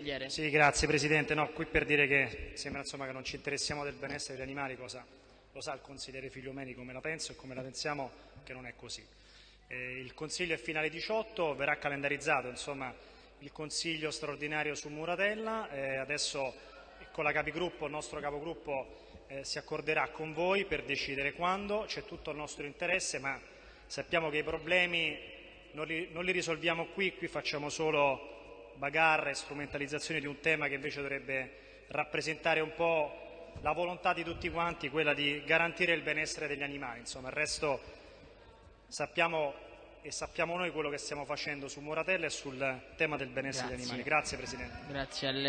consigliere. Sì, grazie Presidente. No, qui per dire che sembra insomma, che non ci interessiamo del benessere degli animali, cosa lo sa il consigliere Figliomeni come la penso e come la pensiamo, che non è così. Eh, il Consiglio è finale 18, verrà calendarizzato insomma, il Consiglio straordinario su Muratella, eh, adesso con la capigruppo, il nostro capogruppo eh, si accorderà con voi per decidere quando, c'è tutto il nostro interesse, ma sappiamo che i problemi non li, non li risolviamo qui, qui facciamo solo bagarre e strumentalizzazione di un tema che invece dovrebbe rappresentare un po' la volontà di tutti quanti, quella di garantire il benessere degli animali. Insomma, il resto sappiamo e sappiamo noi quello che stiamo facendo su Moratella e sul tema del benessere Grazie. degli animali. Grazie Presidente. Grazie a lei.